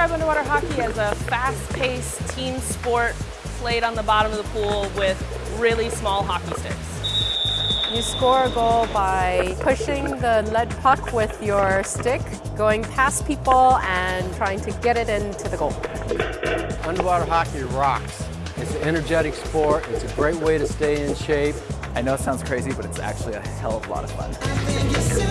describe underwater hockey as a fast-paced team sport played on the bottom of the pool with really small hockey sticks. You score a goal by pushing the lead puck with your stick, going past people and trying to get it into the goal. Underwater hockey rocks. It's an energetic sport. It's a great way to stay in shape. I know it sounds crazy, but it's actually a hell of a lot of fun.